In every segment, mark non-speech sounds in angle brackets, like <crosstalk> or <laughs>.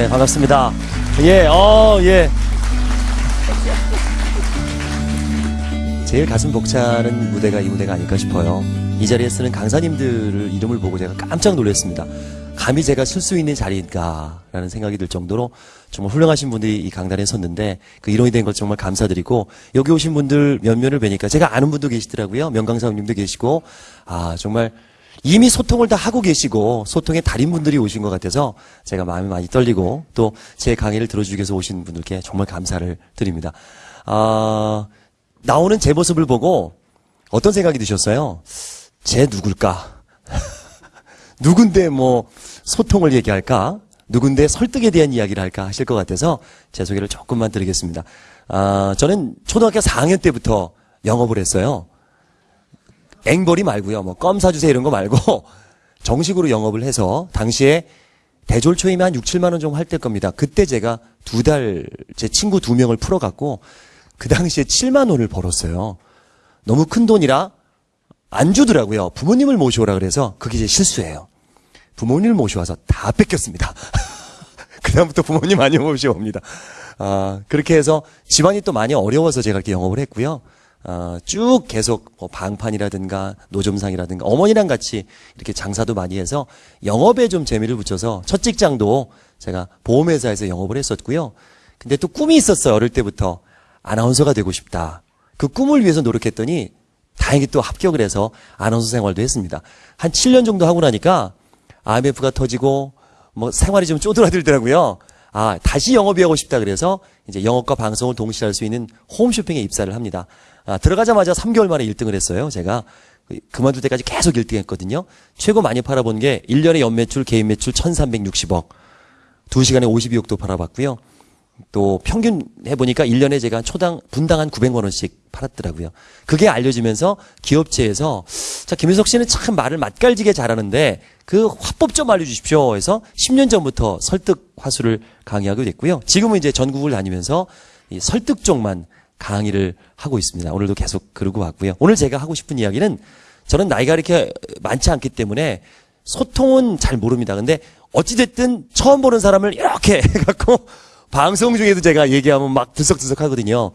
아, 예, 반갑습니다. 예, 어, 예. 제일 가슴 벅차는 무대가 이 무대가 아닐까 싶어요. 이 자리에 쓰는 강사님들을 이름을 보고 제가 깜짝 놀랐습니다. 감히 제가 쓸 수 있는 자리인가라는 생각이 들 정도로 정말 훌륭하신 분들이 이 강단에 섰는데 그 일원이 된 것 정말 감사드리고 여기 오신 분들 몇몇을 뵈니까 제가 아는 분도 계시더라고요. 명강사님도 계시고 아 정말 이미 소통을 다 하고 계시고 소통의 달인분들이 오신 것 같아서 제가 마음이 많이 떨리고 또 제 강의를 들어주기 위해서 오신 분들께 정말 감사를 드립니다. 아, 나오는 제 모습을 보고 어떤 생각이 드셨어요? 쟤 누굴까? <laughs> 누군데 뭐 소통을 얘기할까? 누군데 설득에 대한 이야기를 할까 하실 것 같아서 제 소개를 조금만 드리겠습니다. 아, 저는 초등학교 4학년 때부터 영업을 했어요. 앵벌이 말고요. 뭐 껌 사주세요 이런 거 말고 <laughs> 정식으로 영업을 해서 당시에 대졸 초임에 한 6, 7만 원 정도 할 때 겁니다. 그때 제가 두 달 제 친구 두 명을 풀어갖고 그 당시에 7만 원을 벌었어요. 너무 큰 돈이라 안 주더라고요. 부모님을 모셔오라 그래서 그게 제 실수예요. 부모님을 모셔와서 다 뺏겼습니다. <laughs> 그다음부터 부모님 많이 모셔옵니다. 아, 그렇게 해서 집안이 또 많이 어려워서 제가 이렇게 영업을 했고요. 아, 쭉 계속 뭐 방판이라든가 노점상이라든가 어머니랑 같이 이렇게 장사도 많이 해서 영업에 좀 재미를 붙여서 첫 직장도 제가 보험회사에서 영업을 했었고요. 근데 또 꿈이 있었어요. 어릴 때부터 아나운서가 되고 싶다. 그 꿈을 위해서 노력했더니 다행히 또 합격을 해서 아나운서 생활도 했습니다. 한 7년 정도 하고 나니까 IMF가 터지고 뭐 생활이 좀 쪼들어들더라고요. 아, 다시 영업이 하고 싶다 그래서 이제 영업과 방송을 동시에 할 수 있는 홈쇼핑에 입사를 합니다. 아, 들어가자마자 3개월 만에 1등을 했어요. 제가 그- 그만둘 때까지 계속 1등 했거든요. 최고 많이 팔아본 게 1년에 연매출, 개인 매출 1360억. 2시간에 52억도 팔아봤고요. 또 평균 해보니까 1년에 제가 초당 분당 한 900만 원씩 팔았더라고요. 그게 알려지면서 기업체에서 자 김윤석 씨는 참 말을 맛깔지게 잘하는데 그 화법 좀 알려주십시오 해서 10년 전부터 설득 화수를 강의하게 됐고요. 지금은 이제 전국을 다니면서 이 설득 쪽만 강의를 하고 있습니다. 오늘도 계속 그러고 왔고요. 오늘 제가 하고 싶은 이야기는 저는 나이가 이렇게 많지 않기 때문에 소통은 잘 모릅니다. 근데 어찌됐든 처음 보는 사람을 이렇게 <laughs> 해갖고 방송 중에도 제가 얘기하면 막 들썩들썩 하거든요.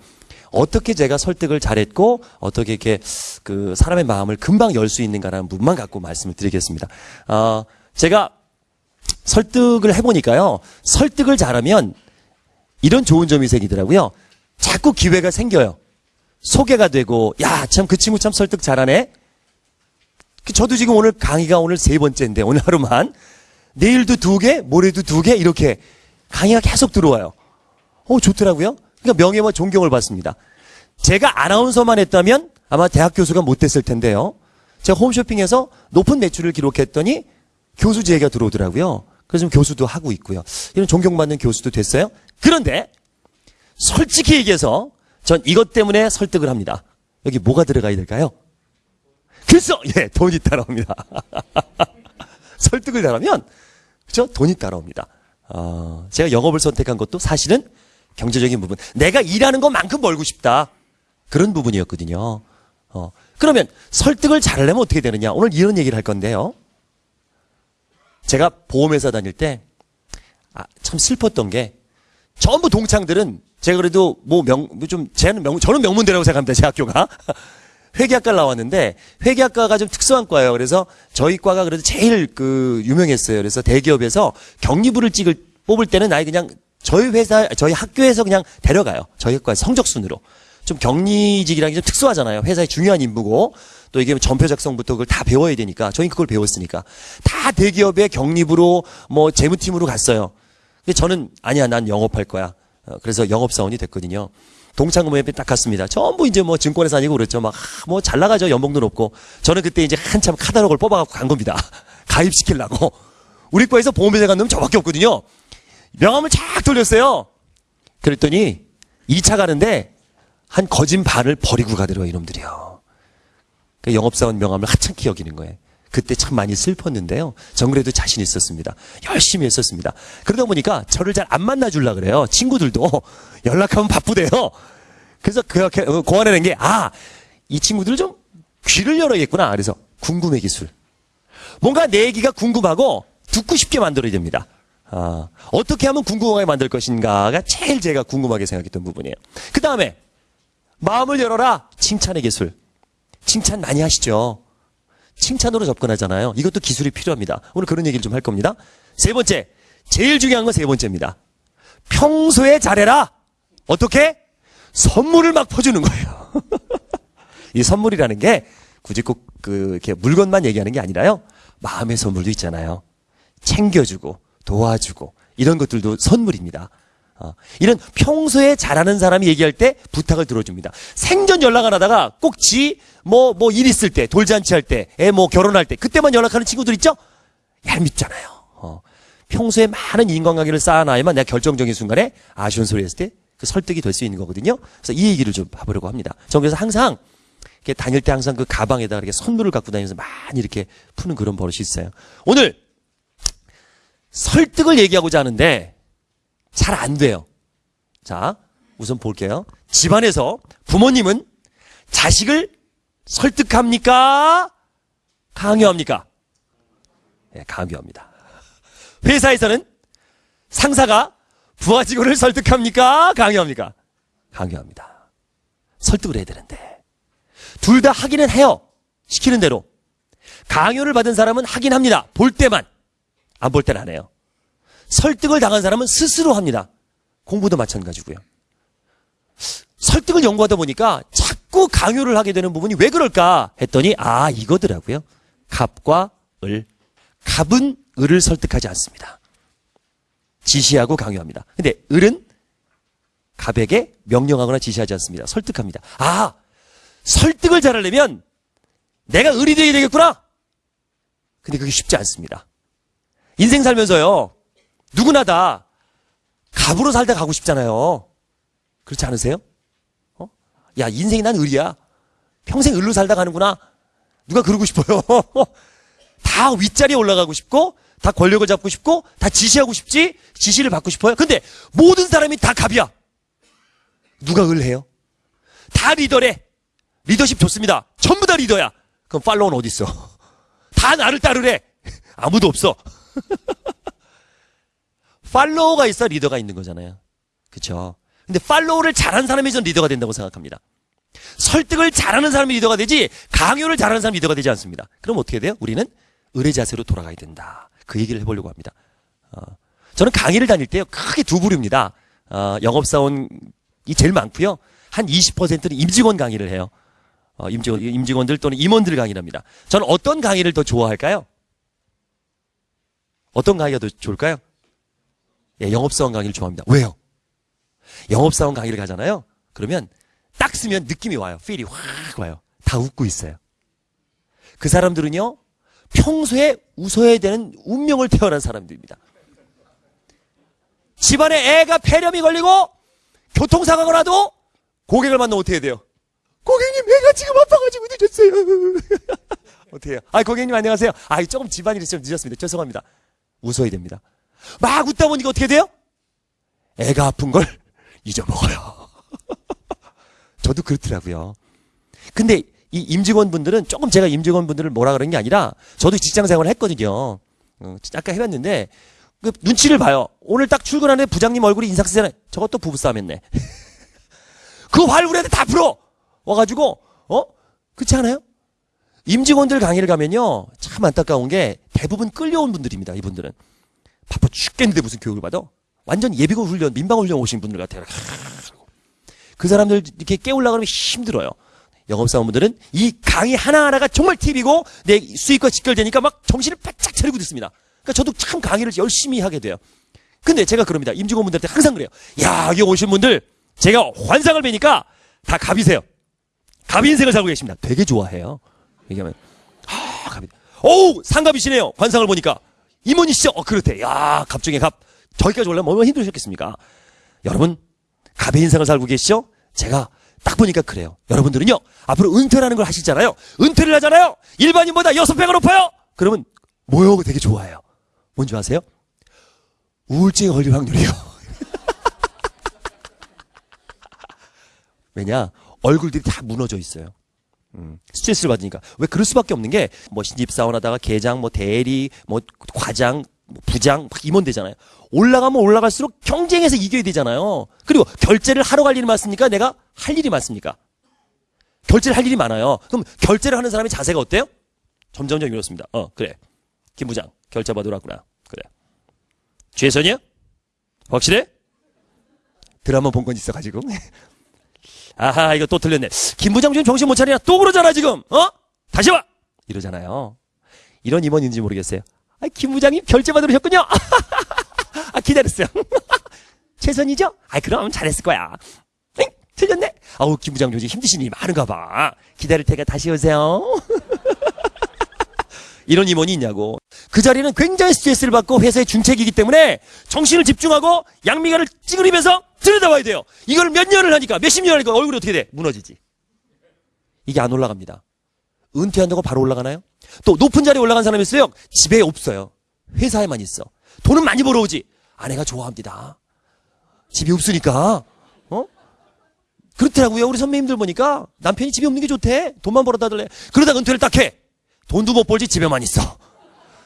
어떻게 제가 설득을 잘했고 어떻게 이렇게 그 사람의 마음을 금방 열 수 있는가라는 부분만 갖고 말씀을 드리겠습니다. 어, 제가 설득을 해보니까요. 설득을 잘하면 이런 좋은 점이 생기더라고요. 자꾸 기회가 생겨요. 소개가 되고 야 참 그 친구 참 설득 잘하네. 그 저도 지금 오늘 강의가 오늘 세 번째인데 오늘 하루만 내일도 두 개, 모레도 두 개 이렇게 강의가 계속 들어와요. 어 좋더라고요. 그러니까 명예와 존경을 받습니다. 제가 아나운서만 했다면 아마 대학 교수가 못 됐을 텐데요. 제가 홈쇼핑에서 높은 매출을 기록했더니 교수 제의가 들어오더라고요. 그래서 교수도 하고 있고요. 이런 존경받는 교수도 됐어요. 그런데 솔직히 얘기해서 전 이것 때문에 설득을 합니다. 여기 뭐가 들어가야 될까요? 글쎄, 예, 돈이 따라옵니다. <laughs> 설득을 잘하면, 그죠? 돈이 따라옵니다. 어, 제가 영업을 선택한 것도 사실은 경제적인 부분. 내가 일하는 것만큼 벌고 싶다. 그런 부분이었거든요. 어, 그러면 설득을 잘하려면 어떻게 되느냐? 오늘 이런 얘기를 할 건데요. 제가 보험회사 다닐 때, 아, 참 슬펐던 게, 전부 동창들은 제가 그래도 뭐 명, 뭐 좀, 쟤는 명, 저는 명문대라고 생각합니다. 제 학교가. <laughs> 회계학과를 나왔는데 회계학과가 좀 특수한 과예요. 그래서 저희 과가 그래도 제일 그 유명했어요. 그래서 대기업에서 격리부를 찍을 뽑을 때는 아예 그냥 저희 회사 저희 학교에서 그냥 데려가요. 저희 학과 성적 순으로. 좀 격리직이라는 게좀 특수하잖아요. 회사의 중요한 임무고 또 이게 전표 작성부터 그걸 다 배워야 되니까 저희 그걸 배웠으니까 다 대기업의 격리부로 뭐 재무팀으로 갔어요. 근데 저는 아니야 난 영업할 거야. 어, 그래서 영업사원이 됐거든요. 동창모임에 딱 갔습니다. 전부 이제 뭐 증권회사 아니고 그랬죠. 막 뭐 잘 나가죠. 연봉도 높고. 저는 그때 이제 한참 카탈로그를 뽑아갖고 간 겁니다. <laughs> 가입시키려고. 우리 과에서 보험회사 간 놈은 저밖에 없거든요. 명함을 쫙 돌렸어요. 그랬더니 2차 가는데 한 거진 반을 버리고 가더라고요. 이놈들이요. 그 영업사원 명함을 하찮게 여기는 거예요. 그때 참 많이 슬펐는데요. 전 그래도 자신 있었습니다. 열심히 했었습니다. 그러다 보니까 저를 잘 안 만나주려 그래요. 친구들도 <laughs> 연락하면 바쁘대요. 그래서 그 고안해낸 게, 아, 이 친구들 좀 귀를 열어야겠구나. 그래서 궁금해 기술. 뭔가 내 얘기가 궁금하고 듣고 싶게 만들어야 됩니다. 아, 어떻게 하면 궁금하게 만들 것인가가 제일 제가 궁금하게 생각했던 부분이에요. 그 다음에 마음을 열어라 칭찬의 기술. 칭찬 많이 하시죠. 칭찬으로 접근하잖아요. 이것도 기술이 필요합니다. 오늘 그런 얘기를 좀 할 겁니다. 세 번째, 제일 중요한 건 세 번째입니다. 평소에 잘해라. 어떻게? 선물을 막 퍼주는 거예요. <laughs> 이 선물이라는 게 굳이 꼭 그 이렇게 물건만 얘기하는 게 아니라요. 마음의 선물도 있잖아요. 챙겨주고 도와주고 이런 것들도 선물입니다. 어, 이런 평소에 잘하는 사람이 얘기할 때 부탁을 들어줍니다. 생전 연락 안 하다가 꼭 지 뭐 뭐 일 있을 때 돌잔치 할 때 애 뭐 결혼할 때 그때만 연락하는 친구들 있죠? 얄밉잖아요. 어, 평소에 많은 인간관계를 쌓아놔야만 내가 결정적인 순간에 아쉬운 소리 했을 때 그 설득이 될 수 있는 거거든요. 그래서 이 얘기를 좀 해보려고 합니다. 전 그래서 항상 이렇게 다닐 때 항상 그 가방에다가 이렇게 선물을 갖고 다니면서 많이 이렇게 푸는 그런 버릇이 있어요. 오늘 설득을 얘기하고자 하는데 잘 안 돼요. 자, 우선 볼게요. 집안에서 부모님은 자식을 설득합니까? 강요합니까? 네, 강요합니다. 회사에서는 상사가 부하 직원을 설득합니까? 강요합니까? 강요합니다. 설득을 해야 되는데. 둘 다 하기는 해요. 시키는 대로. 강요를 받은 사람은 하긴 합니다. 볼 때만. 안 볼 때는 안 해요. 설득을 당한 사람은 스스로 합니다. 공부도 마찬가지고요. 설득을 연구하다 보니까 자꾸 강요를 하게 되는 부분이 왜 그럴까 했더니 아 이거더라고요. 갑과 을. 갑은 을을 설득하지 않습니다. 지시하고 강요합니다. 근데 을은 갑에게 명령하거나 지시하지 않습니다. 설득합니다. 아 설득을 잘하려면 내가 을이 되어야 되겠구나. 근데 그게 쉽지 않습니다. 인생 살면서요. 누구나 다 갑으로 살다 가고 싶잖아요. 그렇지 않으세요? 어? 야, 인생이 난 을이야. 평생 을로 살다 가는구나. 누가 그러고 싶어요. <laughs> 다 윗자리에 올라가고 싶고, 다 권력을 잡고 싶고, 다 지시하고 싶지, 지시를 받고 싶어요. 근데 모든 사람이 다 갑이야. 누가 을 해요? 다 리더래. 리더십 좋습니다. 전부 다 리더야. 그럼 팔로우는 어디 있어? <laughs> 다 나를 따르래. <laughs> 아무도 없어. 팔로워가 있어 리더가 있는 거잖아요. 그쵸? 근데 팔로우를 잘하는 사람이 전 리더가 된다고 생각합니다. 설득을 잘하는 사람이 리더가 되지 강요를 잘하는 사람이 리더가 되지 않습니다. 그럼 어떻게 돼요? 우리는 의뢰 자세로 돌아가야 된다. 그 얘기를 해보려고 합니다. 어, 저는 강의를 다닐 때요 크게 두 부류입니다. 어, 영업사원이 제일 많고요. 한 20%는 임직원 강의를 해요. 어, 임직원, 임직원들 또는 임원들 강의를 합니다. 저는 어떤 강의를 더 좋아할까요? 어떤 강의가 더 좋을까요? 예, 영업사원 강의를 좋아합니다. 왜요? 영업사원 강의를 가잖아요. 그러면 딱 쓰면 느낌이 와요. 필이 확 와요. 다 웃고 있어요. 그 사람들은요, 평소에 웃어야 되는 운명을 태어난 사람들입니다. 집안에 애가 폐렴이 걸리고 교통사고가 나도 고객을 만나면 어떻게 해야 돼요? 고객님, 애가 지금 아파가지고 늦었어요. <laughs> 어떻게 해요? 아, 고객님 안녕하세요. 아, 조금 집안일이 좀 늦었습니다. 죄송합니다. 웃어야 됩니다. 막 웃다 보니까 어떻게 돼요? 애가 아픈 걸 <laughs> 잊어먹어요. <laughs> 저도 그렇더라고요. 근데 이 임직원분들은 조금 제가 임직원분들을 뭐라 그런 게 아니라 저도 직장 생활을 했거든요. 어, 아까 해봤는데 그 눈치를 봐요. 오늘 딱 출근하는데 부장님 얼굴이 인상 쓰잖아요. 저것도 부부싸움 했네. <laughs> 그 화를 우리한테 다 풀어! 와가지고, 어? 그렇지 않아요? 임직원들 강의를 가면요. 참 안타까운 게 대부분 끌려온 분들입니다. 이분들은. 바빠 죽겠는데 무슨 교육을 받아? 완전 예비군 훈련, 민방 훈련 오신 분들 같아요. 그 사람들 이렇게 깨우려고 하면 힘들어요. 영업사원분들은 이 강의 하나하나가 정말 팁이고 내 수익과 직결되니까 막 정신을 바짝 차리고 듣습니다. 그러니까 저도 참 강의를 열심히 하게 돼요. 근데 제가 그럽니다. 임직원분들한테 항상 그래요. 야, 여기 오신 분들 제가 환상을 뵈니까 다 갑이세요. 갑 인생을 살고 계십니다. 되게 좋아해요. 얘기하면 아, 갑이. 오, 상갑이시네요. 관상을 보니까. 임원이시죠? 어, 그렇대. 야, 갑 중에 갑. 저기까지 올라면 얼마나 힘드셨겠습니까? 여러분, 갑의 인생을 살고 계시죠? 제가 딱 보니까 그래요. 여러분들은요, 앞으로 은퇴라는 걸 하시잖아요. 은퇴를 하잖아요. 일반인보다 여섯 배가 높아요. 그러면 뭐요? 되게 좋아해요. 뭔지 아세요? 우울증에 걸릴 확률이요. <laughs> 왜냐? 얼굴들이 다 무너져 있어요. 음, 스트레스를 받으니까. 왜 그럴 수밖에 없는 게, 뭐, 신입사원 하다가 계장, 뭐, 대리, 뭐, 과장, 뭐 부장, 막 임원 되잖아요. 올라가면 올라갈수록 경쟁에서 이겨야 되잖아요. 그리고 결제를 하러 갈 일이 많습니까? 내가 할 일이 많습니까? 결제를 할 일이 많아요. 그럼 결제를 하는 사람의 자세가 어때요? 점점점 이렇습니다. 어, 그래. 김 부장, 결제 받으러 왔구나. 그래. 최선이야? 확실해? 드라마 본 건 있어가지고. <laughs> 아하, 이거 또 틀렸네. 김 부장 지금 정신 못 차리나? 또 그러잖아, 지금. 어? 다시 와! 이러잖아요. 이런 임원인지 모르겠어요. 아, 김 부장님 결제 받으러 오셨군요. <laughs> 아, 기다렸어요. <laughs> 최선이죠? 아, 그럼 잘했을 거야. 엥? 틀렸네? 아우, 김 부장 요즘 힘드신 일이 많은가 봐. 기다릴 테니까 다시 오세요. <laughs> 이런 임원이 있냐고. 그 자리는 굉장히 스트레스를 받고 회사의 중책이기 때문에 정신을 집중하고 양미간을 찌그리면서 들여다봐야 돼요. 이걸 몇 년을 하니까, 몇십 년을 하니까 얼굴이 어떻게 돼? 무너지지. 이게 안 올라갑니다. 은퇴한다고 바로 올라가나요? 또 높은 자리에 올라간 사람이 있어요. 집에 없어요. 회사에만 있어. 돈은 많이 벌어오지. 아내가 좋아합니다. 집이 없으니까. 어? 그렇더라고요. 우리 선배님들 보니까 남편이 집에 없는 게 좋대. 돈만 벌어다 달래. 그러다 은퇴를 딱 해. 돈도 못 벌지 집에만 있어.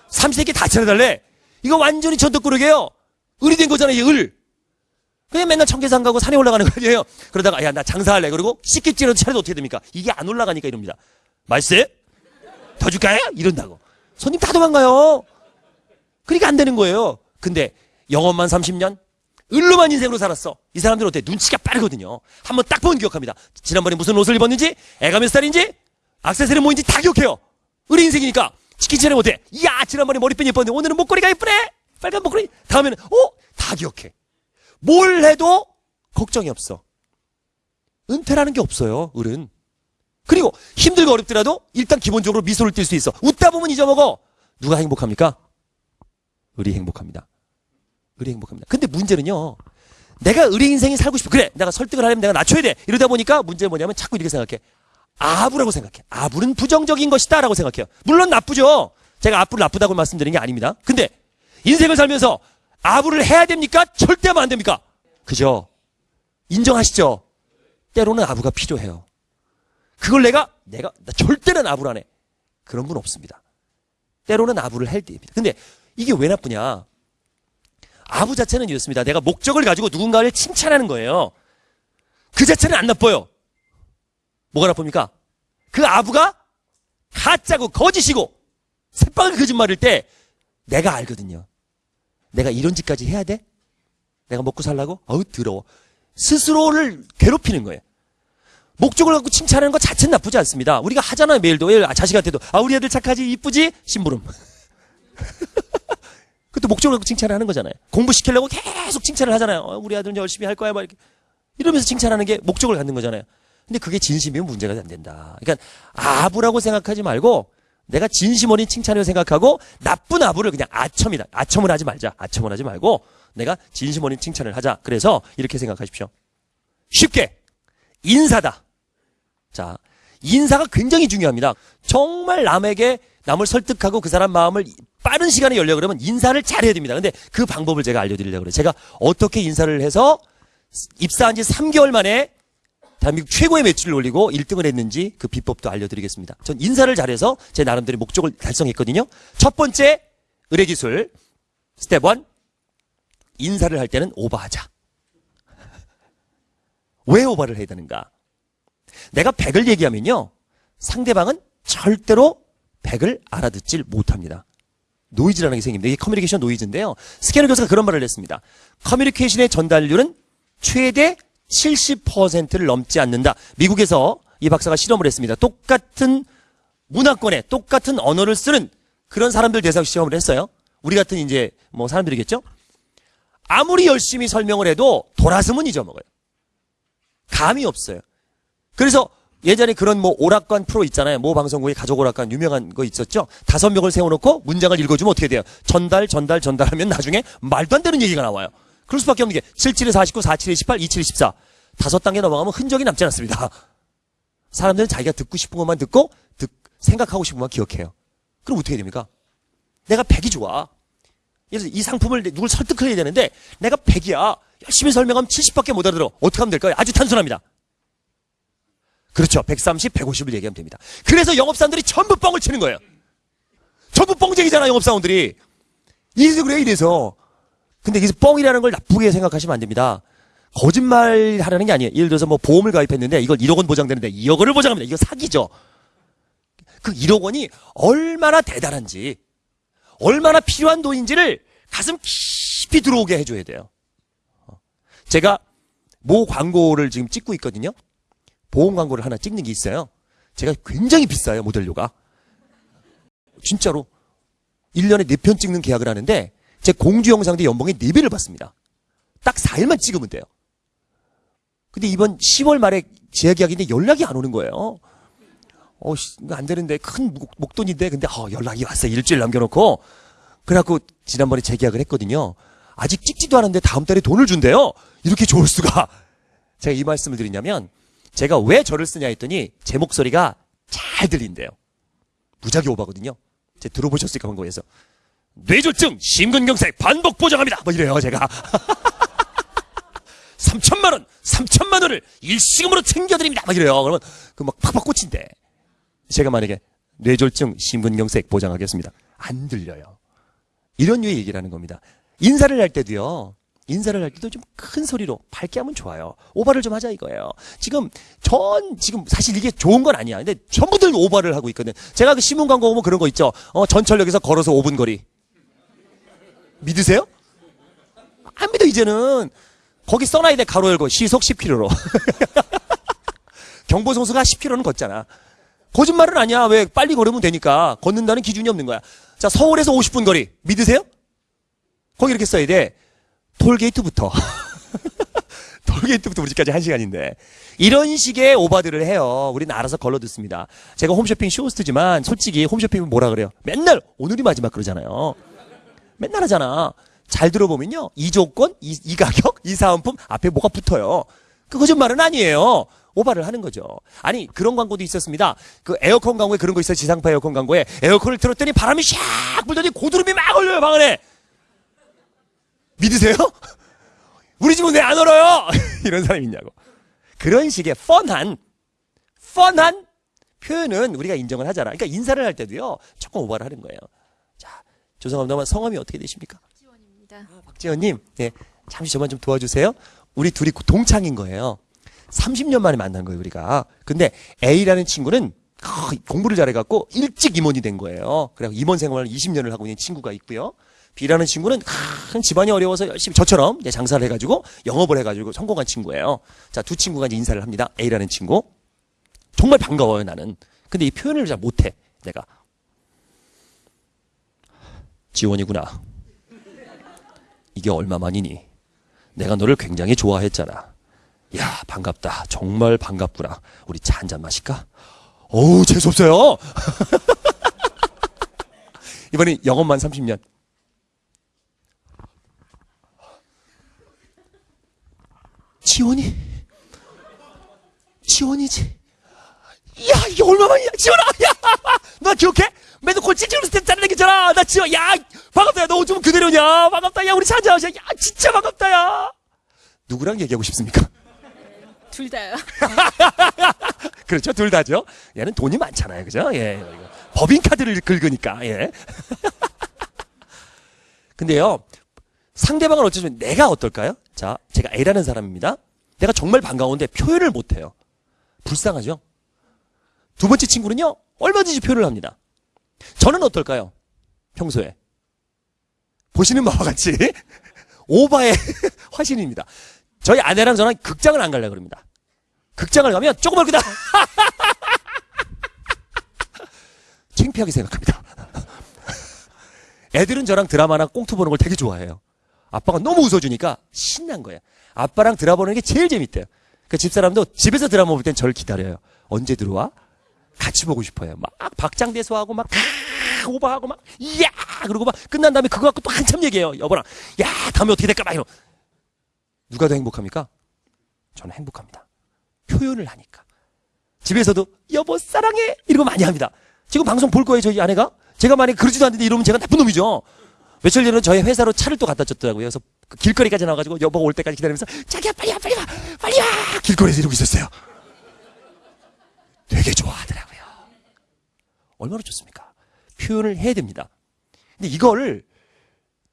삼시세끼 다 차려달래. 이거 완전히 전덕구르게요. 을이 된 거잖아요, 이 을. 그냥 맨날 청계산 가고 산에 올라가는 거 아니에요. 그러다가 야 나 장사할래. 그리고 식객지라도 차려도 어떻게 됩니까? 이게 안 올라가니까 이럽니다. 맛있어요? 더 줄까요? 이런다고. 손님 다 도망가요. 그러니까 안 되는 거예요. 근데 영업만 30년? 을로만 인생으로 살았어. 이 사람들은 어때? 눈치가 빠르거든요. 한번 딱 보면 기억합니다. 지난번에 무슨 옷을 입었는지, 애가 몇 살인지, 악세사리 뭐인지 다 기억해요. 을 인생이니까. 치킨 차려 못해. 이야, 지난번에 머리핀 예뻤는데 오늘은 목걸이가 예쁘네? 빨간 목걸이. 다음에는, 어? 다 기억해. 뭘 해도 걱정이 없어. 은퇴라는 게 없어요, 을은. 그리고 힘들고 어렵더라도 일단 기본적으로 미소를 띌 수 있어. 웃다 보면 잊어먹어. 누가 행복합니까? 을이 행복합니다. 을이 행복합니다. 근데 문제는요. 내가 을의 인생이 살고 싶어. 그래. 내가 설득을 하려면 내가 낮춰야 돼. 이러다 보니까 문제는 뭐냐면 자꾸 이렇게 생각해. 아부라고 생각해. 아부는 부정적인 것이다. 라고 생각해요. 물론 나쁘죠. 제가 아부를 나쁘다고 말씀드리는 게 아닙니다. 근데 인생을 살면서 아부를 해야 됩니까? 절대 하면 안 됩니까? 그죠? 인정하시죠? 때로는 아부가 필요해요. 그걸 내가, 내가, 나 절대는 해. 그런 분 없습니다. 때로는 아부를 할 때입니다. 근데 이게 왜 나쁘냐? 아부 자체는 이렇습니다. 내가 목적을 가지고 누군가를 칭찬하는 거예요. 그 자체는 안 나빠요. 뭐가 나쁩니까? 그 아부가 가짜고 거짓이고 새빨간 거짓말일 때 내가 알거든요. 내가 이런 짓까지 해야 돼? 내가 먹고 살라고? 어우 더러워. 스스로를 괴롭히는 거예요. 목적을 갖고 칭찬하는 것 자체는 나쁘지 않습니다. 우리가 하잖아요, 매일도. 예, 자식한테도. 아, 우리 애들 착하지, 이쁘지? 심부름. <laughs> 그것도 목적을 갖고 칭찬을 하는 거잖아요. 공부시키려고 계속 칭찬을 하잖아요. 어, 우리 아들은 열심히 할 거야, 막 이렇게. 이러면서 칭찬하는 게 목적을 갖는 거잖아요. 근데 그게 진심이면 문제가 안 된다. 그러니까 아부라고 생각하지 말고 내가 진심 어린 칭찬이라고 생각하고 나쁜 아부를 그냥 아첨이다. 아첨을 하지 말자. 아첨을 하지 말고 내가 진심 어린 칭찬을 하자. 그래서 이렇게 생각하십시오. 쉽게 인사다. 자, 인사가 굉장히 중요합니다. 정말 남에게 남을 설득하고 그 사람 마음을 빠른 시간에 열려 그러면 인사를 잘해야 됩니다. 근데 그 방법을 제가 알려드리려고 그래요. 제가 어떻게 인사를 해서 입사한 지 3개월 만에 대한민국 최고의 매출을 올리고 1등을 했는지 그 비법도 알려드리겠습니다. 전 인사를 잘해서 제 나름대로 목적을 달성했거든요. 첫 번째 의뢰기술 스텝 1 인사를 할 때는 오버하자. <laughs> 왜 오버를 해야 되는가? 내가 100을 얘기하면요. 상대방은 절대로 100을 알아듣질 못합니다. 노이즈라는 게 생깁니다. 이게 커뮤니케이션 노이즈인데요. 스캐너 교수가 그런 말을 했습니다. 커뮤니케이션의 전달률은 최대 70%를 넘지 않는다. 미국에서 이 박사가 실험을 했습니다. 똑같은 문화권에 똑같은 언어를 쓰는 그런 사람들 대상 시험을 했어요. 우리 같은 이제 뭐 사람들이겠죠? 아무리 열심히 설명을 해도 돌아서면 잊어먹어요. 감이 없어요. 그래서 예전에 그런 뭐 오락관 프로 있잖아요. 모 방송국에 가족 오락관 유명한 거 있었죠. 다섯 명을 세워놓고 문장을 읽어주면 어떻게 돼요? 전달, 전달, 전달하면 나중에 말도 안 되는 얘기가 나와요. 그럴 수밖에 없는 게 77에 49, 47에 18, 27에 14. 다섯 단계 넘어가면 흔적이 남지 않습니다. 사람들은 자기가 듣고 싶은 것만 듣고 듣, 생각하고 싶은 것만 기억해요. 그럼 어떻게 됩니까? 내가 100이 좋아. 그래서 이 상품을 누굴 설득해야 되는데 내가 100이야. 열심히 설명하면 70밖에 못 알아들어. 어떻게 하면 될까요? 아주 단순합니다. 그렇죠. 130, 150을 얘기하면 됩니다. 그래서 영업사원들이 전부 뻥을 치는 거예요. 전부 뻥쟁이잖아, 영업사원들이. 이래서 그래, 이래서. 근데 여기서 뻥이라는 걸 나쁘게 생각하시면 안 됩니다. 거짓말 하라는 게 아니에요. 예를 들어서 뭐 보험을 가입했는데 이걸 1억 원 보장되는데 2억 원을 보장합니다. 이거 사기죠. 그 1억 원이 얼마나 대단한지, 얼마나 필요한 돈인지를 가슴 깊이 들어오게 해줘야 돼요. 어. 제가 모 광고를 지금 찍고 있거든요. 보험 광고를 하나 찍는 게 있어요. 제가 굉장히 비싸요, 모델료가. 진짜로. 1년에 4편 찍는 계약을 하는데, 제 공주 영상대 연봉의 4배를 받습니다. 딱 4일만 찍으면 돼요. 근데 이번 10월 말에 재계약인데 연락이 안 오는 거예요. 어, 안 되는데, 큰 목, 목돈인데, 근데, 어, 연락이 왔어요. 일주일 남겨놓고. 그래갖고, 지난번에 재계약을 했거든요. 아직 찍지도 않았는데 다음 달에 돈을 준대요. 이렇게 좋을 수가. <laughs> 제가 이 말씀을 드리냐면, 제가 왜 저를 쓰냐 했더니, 제 목소리가 잘 들린대요. 무작위 오바거든요. 제가 들어보셨을까, 광고에서. 뇌졸중, 심근경색, 반복 보장합니다. 뭐 이래요, 제가. <laughs> 3천만 원, 3천만 원을 일시금으로 챙겨드립니다. 막 이래요. 그러면 그 막 팍팍 꽂힌대. 제가 만약에 뇌졸중, 심근경색 보장하겠습니다. 안 들려요. 이런 류의 얘기를 하는 겁니다. 인사를 할 때도요. 인사를 할 때도 좀 큰 소리로 밝게 하면 좋아요. 오바를 좀 하자 이거예요. 지금 전 지금 사실 이게 좋은 건 아니야. 근데 전부들 오바를 하고 있거든. 제가 그 신문 광고 보면 그런 거 있죠. 어, 전철역에서 걸어서 5분 거리. 믿으세요? 안 믿어 이제는 거기 써놔야 돼 가로 열고 시속 10km로. 경보성수가 10km는 걷잖아. 거짓말은 아니야. 왜 빨리 걸으면 되니까 걷는다는 기준이 없는 거야. 자 서울에서 50분 거리 믿으세요? 거기 이렇게 써야 돼. 톨게이트부터. <laughs> 톨게이트부터 우리 집까지 한 시간인데. 이런 식의 오바들을 해요. 우리는 알아서 걸러 듣습니다. 제가 홈쇼핑 쇼호스트지만 솔직히 홈쇼핑은 뭐라 그래요? 맨날 오늘이 마지막 그러잖아요. 맨날 하잖아. 잘 들어보면요. 이 조건, 이, 이 가격, 이 사은품 앞에 뭐가 붙어요. 그 거짓말은 아니에요. 오바를 하는 거죠. 아니 그런 광고도 있었습니다. 그 에어컨 광고에 그런 거 있어요. 지상파 에어컨 광고에 에어컨을 틀었더니 바람이 샥 불더니 고드름이 막 올려요 방 안에. 믿으세요? <laughs> 우리 집은 왜 안 얼어요? <laughs> 이런 사람이 있냐고. 그런 식의 펀한, 펀한 표현은 우리가 인정을 하잖아. 그러니까 인사를 할 때도요, 조금 오바를 하는 거예요. 자, 죄송합니다만 성함이 어떻게 되십니까? 지원입니다. 박지현님, 네, 잠시 저만 좀 도와주세요. 우리 둘이 동창인 거예요. 30년 만에 만난 거예요, 우리가. 근데 A라는 친구는 아, 공부를 잘해갖고 일찍 임원이 된 거예요. 그래서 임원 생활을 20년을 하고 있는 친구가 있고요. B라는 친구는 큰 집안이 어려워서 열심히 저처럼 장사를 해가지고 영업을 해가지고 성공한 친구예요. 자, 두 친구가 이제 인사를 합니다. A라는 친구. 정말 반가워요, 나는. 근데 이 표현을 잘 못해, 내가. 지원이구나. 이게 얼마만이니? 내가 너를 굉장히 좋아했잖아. 야, 반갑다. 정말 반갑구나. 우리 차 한 잔 마실까? 어우, 재수없어요. <laughs> 이번엔 영업만 30년. 지원이? 지원이지. 야, 이게 얼마만이야, 지원아! 야! 너 기억해? 맨날 골 찔찔면서 때 짜증내기잖아! 나 지원, 야! 반갑다, 야! 너 요즘 그대로냐? 반갑다, 야! 우리 사자! 야! 진짜 반갑다, 야! 누구랑 얘기하고 싶습니까? 둘 다요. <laughs> 그렇죠. 둘 다죠. 얘는 돈이 많잖아요. 그죠? 예. 법인카드를 긁으니까, 예. <laughs> 근데요, 상대방을 어쩌면 내가 어떨까요? 자, 제가 A라는 사람입니다. 내가 정말 반가운데 표현을 못해요. 불쌍하죠? 두 번째 친구는요, 얼마든지 표현을 합니다. 저는 어떨까요? 평소에. 보시는 바와 같이, <laughs> 오바의 <laughs> 화신입니다. 저희 아내랑 저랑 극장을 안 가려고 그럽니다. 극장을 가면 조금만 그다 <laughs> 창피하게 생각합니다. 애들은 저랑 드라마나 꽁트 보는 걸 되게 좋아해요. 아빠가 너무 웃어주니까 신난 거예요. 아빠랑 드라마 보는 게 제일 재밌대요. 그 집사람도 집에서 드라마 볼 땐 저를 기다려요. 언제 들어와? 같이 보고 싶어요. 막 박장대소하고 막 오버하고 막 이야 그러고 막 끝난 다음에 그거 갖고 또 한참 얘기해요. 여보랑 야 다음에 어떻게 될까 막 이러. 누가 더 행복합니까? 저는 행복합니다. 표현을 하니까. 집에서도 여보 사랑해 이러고 많이 합니다. 지금 방송 볼 거예요 저희 아내가. 제가 만약에 그러지도 않는데 이러면 제가 나쁜 놈이죠. 며칠 전에 저희 회사로 차를 또 갖다 줬더라고요. 그래서 그 길거리까지 나와가지고 여보가 올 때까지 기다리면서 자기야 빨리 와 빨리 와 빨리 와 길거리에서 이러고 있었어요. 되게 좋아하더라고요. 얼마나 좋습니까? 표현을 해야 됩니다. 근데 이거를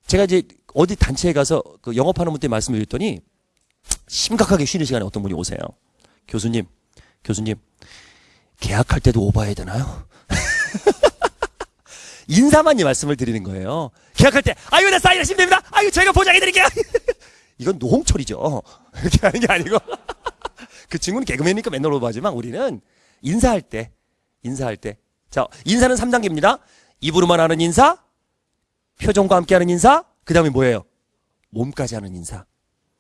제가 이제 어디 단체에 가서 그 영업하는 분한테 말씀을 드렸더니 심각하게 쉬는 시간에 어떤 분이 오세요. 교수님, 교수님, 계약할 때도 오버해야 되나요? <laughs> 인사만 이 말씀을 드리는 거예요. 계약할 때, 아유, 나 사인하시면 됩니다. 아유, 저희가 보장해드릴게요. <laughs> 이건 노홍철이죠. 이렇게 하는 게 아니고. <laughs> 그 친구는 개그맨이니까 맨날 오버하지만 우리는 인사할 때, 인사할 때. 자, 인사는 3단계입니다. 입으로만 하는 인사, 표정과 함께 하는 인사, 그 다음에 뭐예요? 몸까지 하는 인사.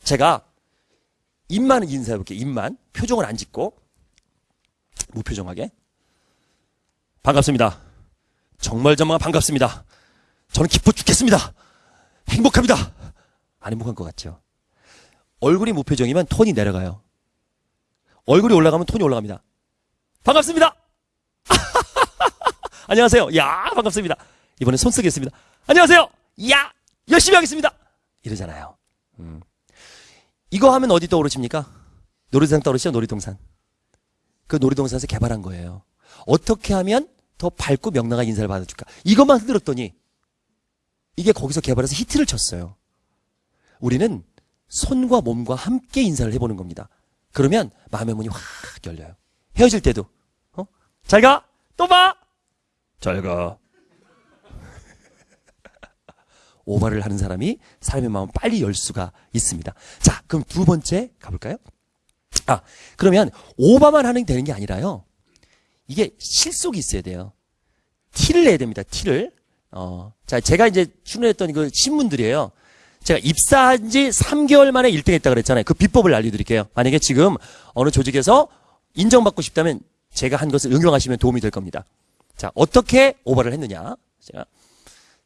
제가 입만 인사해 볼게요. 입만. 표정을 안 짓고. 무표정하게. 반갑습니다. 정말 정말 반갑습니다. 저는 기뻐 죽겠습니다. 행복합니다. 안 행복한 것 같죠? 얼굴이 무표정이면 톤이 내려가요. 얼굴이 올라가면 톤이 올라갑니다. 반갑습니다. <laughs> <laughs> 안녕하세요. 야, 반갑습니다. 이번엔 손 쓰겠습니다. 안녕하세요. 야, 열심히 하겠습니다. 이러잖아요. 음. 이거 하면 어디 떠오르십니까? 놀이동산 떠오르시죠? 놀이동산. 그 놀이동산에서 개발한 거예요. 어떻게 하면 더 밝고 명랑한 인사를 받아줄까? 이것만 흔들었더니 이게 거기서 개발해서 히트를 쳤어요. 우리는 손과 몸과 함께 인사를 해보는 겁니다. 그러면 마음의 문이 확 열려요. 헤어질 때도 어? 잘 가, 또 봐, 잘 가. <laughs> 오바를 하는 사람이 사람의 마음을 빨리 열 수가 있습니다. 자, 그럼 두 번째 가볼까요? 아, 그러면 오바만 하는 게 되는 게 아니라요. 이게 실속이 있어야 돼요. 티를 내야 됩니다. 티를. 어, 자, 제가 이제 출연했던 그 신문들이에요. 제가 입사한 지 3개월 만에 1등 했다 그랬잖아요. 그 비법을 알려드릴게요. 만약에 지금 어느 조직에서 인정받고 싶다면 제가 한 것을 응용하시면 도움이 될 겁니다. 자, 어떻게 오버를 했느냐. 제가,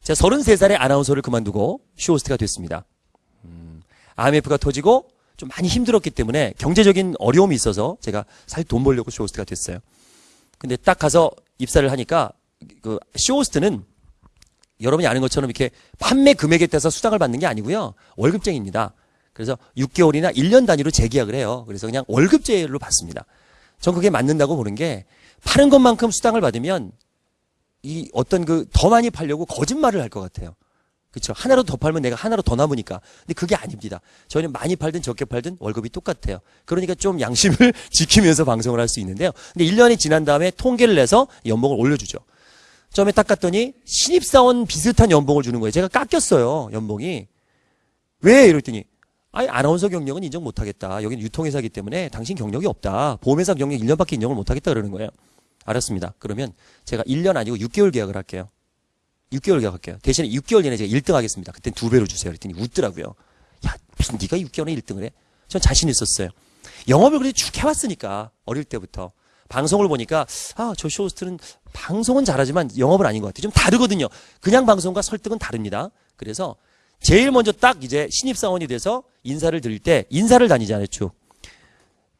제가 33살에 아나운서를 그만두고 쇼호스트가 됐습니다. 음, IMF가 터지고 좀 많이 힘들었기 때문에 경제적인 어려움이 있어서 제가 사실 돈 벌려고 쇼호스트가 됐어요. 근데 딱 가서 입사를 하니까 그 쇼호스트는 여러분이 아는 것처럼 이렇게 판매 금액에 따라서 수당을 받는 게 아니고요. 월급쟁이입니다. 그래서 6개월이나 1년 단위로 재계약을 해요. 그래서 그냥 월급제로 받습니다. 전 그게 맞는다고 보는 게 파는 것만큼 수당을 받으면 이 어떤 그 더 많이 팔려고 거짓말을 할 것 같아요. 그렇죠. 하나로 더 팔면 내가 하나로 더 남으니까. 근데 그게 아닙니다. 저희는 많이 팔든 적게 팔든 월급이 똑같아요. 그러니까 좀 양심을 <laughs> 지키면서 방송을 할 수 있는데요. 근데 1년이 지난 다음에 통계를 내서 연봉을 올려주죠. 처음에 딱 갔더니 신입사원 비슷한 연봉을 주는 거예요. 제가 깎였어요. 연봉이. 왜? 이랬더니 아니 아나운서 경력은 인정 못하겠다. 여기는 유통회사이기 때문에 당신 경력이 없다. 보험회사 경력 1년밖에 인정을 못하겠다 그러는 거예요. 알았습니다. 그러면 제가 1년 아니고 6개월 계약을 할게요. 6개월 계약할게요. 대신에 6개월 내내 제가 1등 하겠습니다. 그땐 두 배로 주세요. 그랬더니 웃더라고요. 야, 무슨 네가 6개월에 1등을 해? 전 자신 있었어요. 영업을 그래도 쭉 해왔으니까 어릴 때부터 방송을 보니까 아, 저 쇼호스트는 방송은 잘하지만 영업은 아닌 것 같아요. 좀 다르거든요. 그냥 방송과 설득은 다릅니다. 그래서 제일 먼저 딱 이제 신입사원이 돼서 인사를 드릴 때 인사를 다니잖아요. 쭉.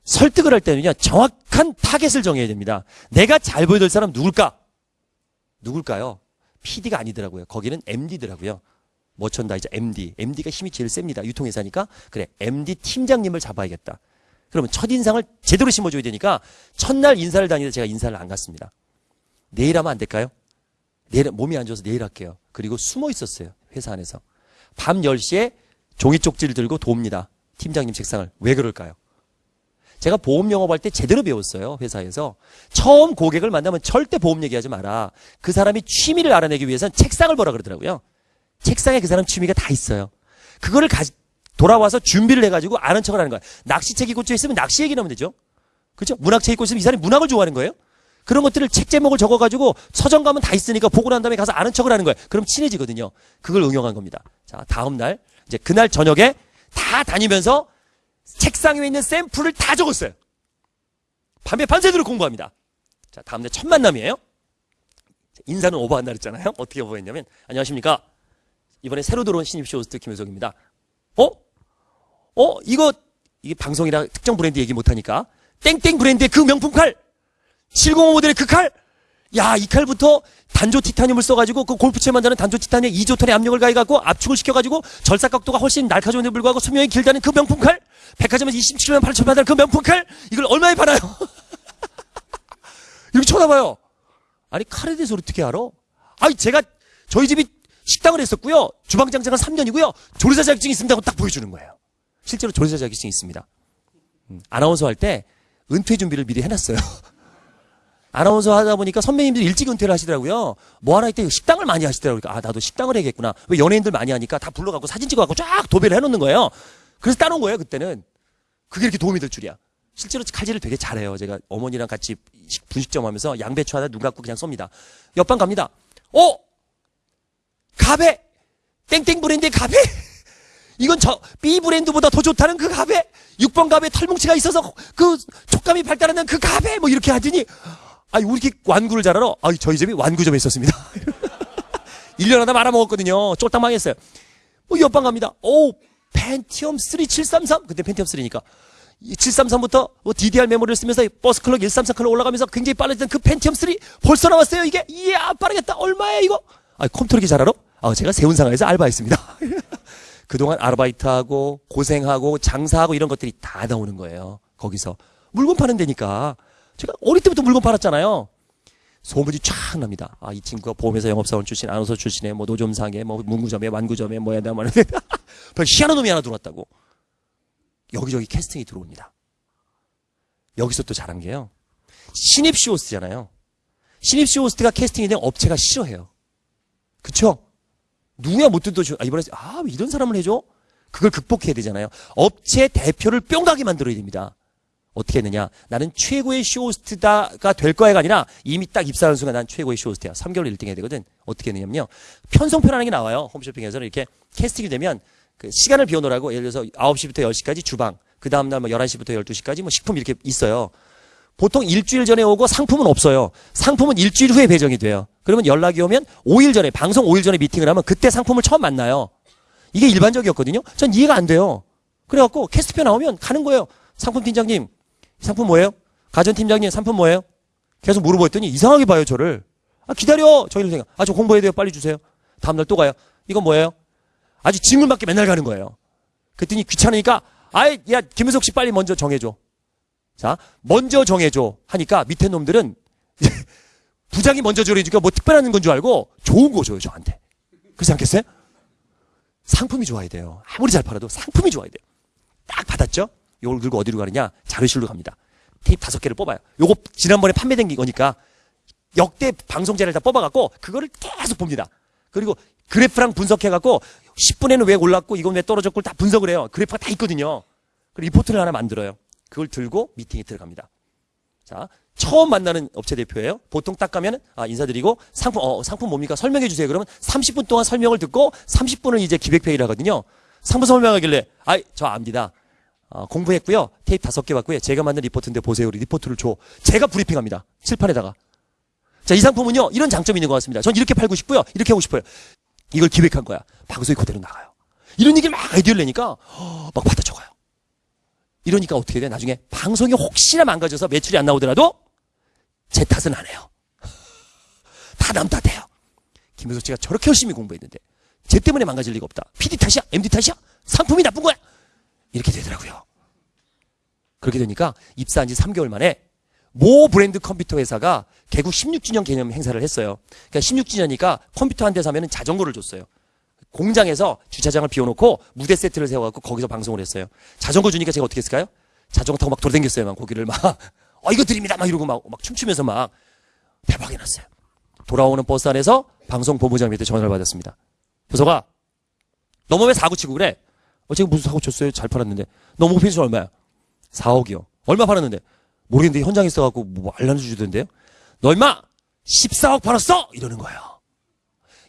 설득을 할 때는요. 정확한 타겟을 정해야 됩니다. 내가 잘 보여줄 사람 누굴까? 누굴까요? PD가 아니더라고요. 거기는 MD더라고요. 머천다이저 MD. MD가 힘이 제일 셉니다. 유통회사니까. 그래. MD 팀장님을 잡아야겠다. 그러면 첫인상을 제대로 심어줘야 되니까 첫날 인사를 다니다 제가 인사를 안 갔습니다. 내일 하면 안 될까요? 내일 몸이 안 좋아서 내일 할게요. 그리고 숨어 있었어요. 회사 안에서. 밤 10시에 종이 쪽지를 들고 돕니다. 팀장님 책상을. 왜 그럴까요? 제가 보험 영업할 때 제대로 배웠어요. 회사에서. 처음 고객을 만나면 절대 보험 얘기하지 마라. 그 사람이 취미를 알아내기 위해서는 책상을 보라 그러더라고요. 책상에 그 사람 취미가 다 있어요. 그거를 가, 돌아와서 준비를 해가지고 아는 척을 하는 거야. 낚시책이 꽂혀 있으면 낚시 얘기 나오면 되죠. 그렇죠? 문학책이 꽂혀 있으면 이 사람이 문학을 좋아하는 거예요. 그런 것들을 책 제목을 적어가지고 서점 가면 다 있으니까 보고 난 다음에 가서 아는 척을 하는 거예요. 그럼 친해지거든요. 그걸 응용한 겁니다. 자, 다음 날 이제 그날 저녁에 다 다니면서 책상 위에 있는 샘플을 다 적었어요. 밤에 밤새도록 공부합니다. 자, 다음 날 첫 만남이에요. 인사는 오버한다 그랬잖아요. 어떻게 오버했냐면 안녕하십니까. 이번에 새로 들어온 신입 쇼 호스트 김효석입니다. 어? 어? 이거 이게 방송이라 특정 브랜드 얘기 못하니까 땡땡 브랜드의 그 명품 칼 705 모델의 그 칼! 야, 이 칼부터 단조 티타늄을 써가지고 그 골프채 만드는 단조 티타늄 2조톤의 압력을 가해갖고 압축을 시켜가지고 절삭 각도가 훨씬 날카로운데 불구하고 수명이 길다는 그 명품 칼! 백화점에서 27만 8천 받는 그 명품 칼! 이걸 얼마에 팔아요? <laughs> 이렇게 쳐다봐요. 아니, 칼에 대해서 어떻게 알아? 아니, 제가 저희 집이 식당을 했었고요. 주방장장은 3년이고요. 조리사 자격증이 있습니다. 하고 딱 보여주는 거예요. 실제로 조리사 자격증이 있습니다. 음, 아나운서 할 때 은퇴 준비를 미리 해놨어요. <laughs> 아나운서 하다 보니까 선배님들이 일찍 은퇴를 하시더라고요. 뭐 하나 이때 식당을 많이 하시더라고요. 그러니까 아, 나도 식당을 해야겠구나. 왜 연예인들 많이 하니까 다 불러갖고 사진 찍어갖고 쫙 도배를 해놓는 거예요. 그래서 따놓은 거예요, 그때는. 그게 이렇게 도움이 될 줄이야. 실제로 칼질을 되게 잘해요. 제가 어머니랑 같이 식- 분식점 하면서 양배추 하나 눈 감고 그냥 쏩니다. 옆방 갑니다. 어? 가베! 땡땡 브랜드의 가베! <laughs> 이건 저 B 브랜드보다 더 좋다는 그 가베! 6번 가베 털뭉치가 있어서 그 촉감이 발달하는 그 가베! 뭐 이렇게 하더니 아니 우리 이렇게 완구를 잘 알아? 아 저희 집이 완구점에 있었습니다. <laughs> 1년 하다 말아먹었거든요. 쫄딱 망했어요. 뭐 옆방 갑니다. 오, 펜티엄 3 733. 그때 펜티엄 3니까. 733부터 뭐 DDR 메모리를 쓰면서 bus clock 133 clock 올라가면서 굉장히 빨라지던 그 펜티엄 3 벌써 나왔어요. 이게 이야 빠르겠다. 얼마야 이거? 아 컴퓨터 이렇게 잘 알아? 아 제가 세운상가에서 알바했습니다. <laughs> 그동안 아르바이트하고 고생하고 장사하고 이런 것들이 다 나오는 거예요. 거기서 물건 파는 데니까 제가 어릴 때부터 물건 팔았잖아요. 소문이 쫙 납니다. 아, 이 친구가 보험회사 영업사원 출신, 아나운서 출신에, 뭐, 노점상에, 뭐, 문구점에, 완구점에, 뭐야, 나, 뭐, <laughs> 별 희한한 놈이 하나 들어왔다고. 여기저기 캐스팅이 들어옵니다. 여기서 또 잘한 게요. 신입시호스트잖아요. 신입시호스트가 캐스팅이 된 업체가 싫어해요. 그쵸? 누구야 못 듣도 아, 이번에, 아, 왜 이런 사람을 해줘? 그걸 극복해야 되잖아요. 업체 대표를 뿅 가게 만들어야 됩니다. 어떻게 했느냐? 나는 최고의 쇼호스트다가 될 거야가 아니라 이미 딱 입사하는 순간 난 최고의 쇼호스트야. 3개월 1등 해야 되거든. 어떻게 했느냐면요. 편성표라는 게 나와요. 홈쇼핑에서는 이렇게 캐스팅이 되면 그 시간을 비워놓으라고 예를 들어서 9시부터 10시까지 주방, 그 다음날 뭐 11시부터 12시까지 뭐 식품 이렇게 있어요. 보통 일주일 전에 오고 상품은 없어요. 상품은 일주일 후에 배정이 돼요. 그러면 연락이 오면 5일 전에, 방송 5일 전에 미팅을 하면 그때 상품을 처음 만나요. 이게 일반적이었거든요. 전 이해가 안 돼요. 그래갖고 캐스트표 나오면 가는 거예요. 상품 팀장님, 이 상품 뭐예요? 가전 팀장님, 상품 뭐예요? 계속 물어보더니 이상하게 봐요, 저를. 아, 기다려! 저희는 생각. 아, 저 공부해야 돼요. 빨리 주세요. 다음날 또 가요. 이건 뭐예요? 아주 질문밖에 맨날 가는 거예요. 그랬더니 귀찮으니까, 아이, 야, 김은석 씨 빨리 먼저 정해줘. 자, 먼저 정해줘. 하니까 밑에 놈들은 <laughs> 부장이 먼저 정해주니까 뭐 특별한 건 줄 알고 좋은 거 줘요, 저한테. 그렇지 않겠어요? 상품이 좋아야 돼요. 아무리 잘 팔아도 상품이 좋아야 돼요. 딱 받았죠? 요걸 들고 어디로 가느냐? 자료실로 갑니다. 테이프 다섯 개를 뽑아요. 요거 지난번에 판매된 거니까 역대 방송자를 다 뽑아갖고 그거를 계속 봅니다. 그리고 그래프랑 분석해갖고 10분에는 왜 올랐고 이건 왜 떨어졌고 다 분석을 해요. 그래프가 다 있거든요. 그리고 리포트를 하나 만들어요. 그걸 들고 미팅에 들어갑니다. 자, 처음 만나는 업체 대표예요. 보통 딱 가면 아 인사드리고 상품 어 상품 뭡니까 설명해 주세요. 그러면 30분 동안 설명을 듣고 30분은 이제 기획 회의를 하거든요. 상품 설명하길래 아이 저 압니다. 어, 공부했고요. 테이프 다섯 개 받고요. 제가 만든 리포트인데 보세요. 우리 리포트를 줘. 제가 브리핑합니다. 칠판에다가. 자, 이 상품은요. 이런 장점이 있는 것 같습니다. 전 이렇게 팔고 싶고요. 이렇게 하고 싶어요. 이걸 기획한 거야. 방송이 그대로 나가요. 이런 얘기를 막 아이디어를 내니까 어, 막 받아 적어요. 이러니까 어떻게 돼? 나중에 방송이 혹시나 망가져서 매출이 안 나오더라도 제 탓은 안 해요. <laughs> 다 남 탓해요. 김효석 씨가 저렇게 열심히 공부했는데 쟤 때문에 망가질 리가 없다. PD 탓이야? MD 탓이야? 상품이 나쁜 거야? 이렇게 되더라고요. 그렇게 되니까 입사한 지 3개월 만에 모 브랜드 컴퓨터 회사가 개국 16주년 개념 행사를 했어요. 그러니까 16주년이니까 컴퓨터 한 대 사면 자전거를 줬어요. 공장에서 주차장을 비워놓고 무대 세트를 세워갖고 거기서 방송을 했어요. 자전거 주니까 제가 어떻게 했을까요? 자전거 타고 막 돌아다녔어요. 막 거기를 막, <laughs> 어, 이거 드립니다. 막 이러고 막, 막 춤추면서 막 대박이 났어요. 돌아오는 버스 안에서 방송 본부장님한테 전화를 받았습니다. 교서가, 너무 왜 사고 치고 그래? 어, 제가 무슨 사고 쳤어요? 잘 팔았는데. 너 목표 수 얼마야? 4억이요. 얼마 팔았는데? 모르겠는데 현장에 있어갖고 뭐 알려주던데요? 너 임마! 14억 팔았어! 이러는 거예요.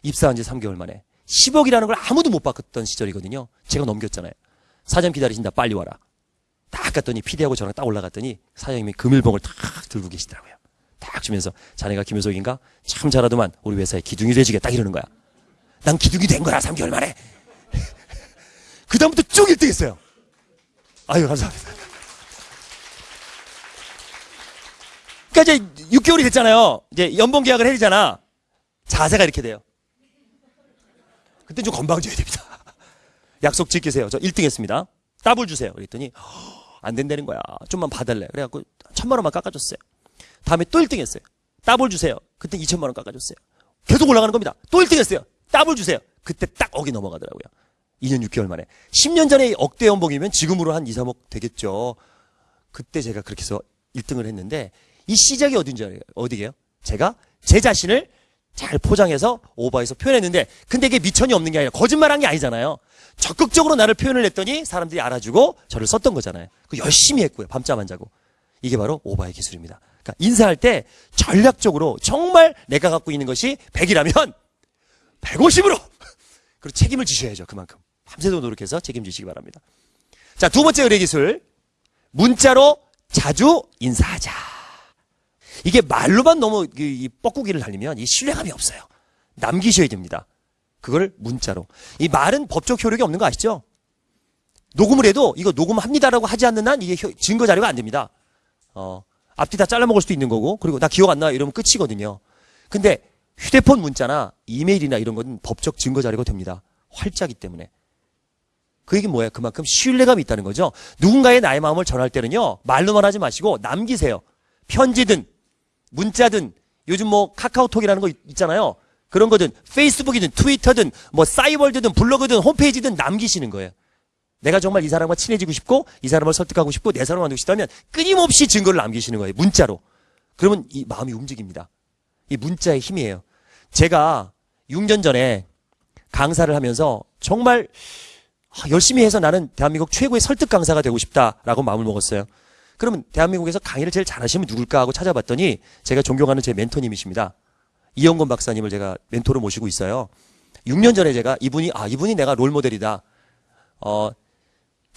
입사한 지 3개월 만에. 10억이라는 걸 아무도 못 봤던 시절이거든요. 제가 넘겼잖아요. 사장 기다리신다. 빨리 와라. 딱 갔더니 피디하고 저랑 딱 올라갔더니 사장님이 금일봉을 탁 들고 계시더라고요. 딱 주면서 자네가 김효석인가? 참 잘하더만 우리 회사에 기둥이 딱 이러는 거야. 난 기둥이 된 거야 3개월 만에. 쭉 1등 했어요. 아유 감사합니다. 그러니까 이제 6개월이 됐잖아요. 이제 연봉 계약을 해야 되잖아. 자세가 이렇게 돼요. 그때 좀 건방져야 됩니다. 약속 지키세요. 저 1등 했습니다. 따블 주세요. 그랬더니 안 된다는 거야. 좀만 봐달래. 그래갖고 천만 원만 깎아줬어요. 다음에 또 1등 했어요. 따블 주세요. 그때 2천만 원 깎아줬어요. 계속 올라가는 겁니다. 또 1등 했어요. 더블 주세요. 그때 딱 억이 넘어가더라고요. 2년 6개월 만에. 10년 전에 억대 연봉이면 지금으로 한 2, 3억 되겠죠. 그때 제가 그렇게 해서 1등을 했는데 이 시작이 어딘지 알아요? 어디게요? 제가 제 자신을 잘 포장해서 오버해서 표현했는데 근데 이게 미천이 없는 게 아니라 거짓말한 게 아니잖아요. 적극적으로 나를 표현을 했더니 사람들이 알아주고 저를 썼던 거잖아요. 그 열심히 했고요. 밤잠 안 자고. 이게 바로 오바의 기술입니다. 그러니까 인사할 때 전략적으로 정말 내가 갖고 있는 것이 100이라면 150으로 그리고 책임을 지셔야죠. 그만큼. 밤새도록 노력해서 책임지시기 바랍니다. 자, 두 번째 의뢰 기술. 문자로 자주 인사하자. 이게 말로만 너무 이- 이 뻐꾸기를 달리면 이 신뢰감이 없어요. 남기셔야 됩니다. 그걸 문자로. 이 말은 법적 효력이 없는 거 아시죠? 녹음을 해도 이거 녹음합니다라고 하지 않는 한 이게 효- 증거 자료가 안 됩니다. 어, 앞뒤 다 잘라먹을 수도 있는 거고, 그리고 나 기억 안 나 이러면 끝이거든요. 근데 휴대폰 문자나 이메일이나 이런 건 법적 증거 자료가 됩니다. 활자기 때문에. 그 얘기는 뭐예요? 그만큼 신뢰감이 있다는 거죠. 누군가의 나의 마음을 전할 때는요, 말로만 하지 마시고 남기세요. 편지든, 문자든, 요즘 뭐 카카오톡이라는 거 있- 있잖아요. 그런 거든, 페이스북이든, 트위터든, 뭐 싸이월드든, 블로그든, 홈페이지든 남기시는 거예요. 내가 정말 이 사람과 친해지고 싶고, 이 사람을 설득하고 싶고, 내 사람을 만들고 싶다면 끊임없이 증거를 남기시는 거예요. 문자로. 그러면 이 마음이 움직입니다. 이 문자의 힘이에요. 제가 6년 전에 강사를 하면서 정말 아, 열심히 해서 나는 대한민국 최고의 설득 강사가 되고 싶다라고 마음을 먹었어요. 그러면 대한민국에서 강의를 제일 잘하시면 누굴까 하고 찾아봤더니 제가 존경하는 제 멘토님이십니다. 이영건 박사님을 제가 멘토로 모시고 있어요. 6년 전에 제가 이분이 아 이분이 내가 롤 모델이다. 어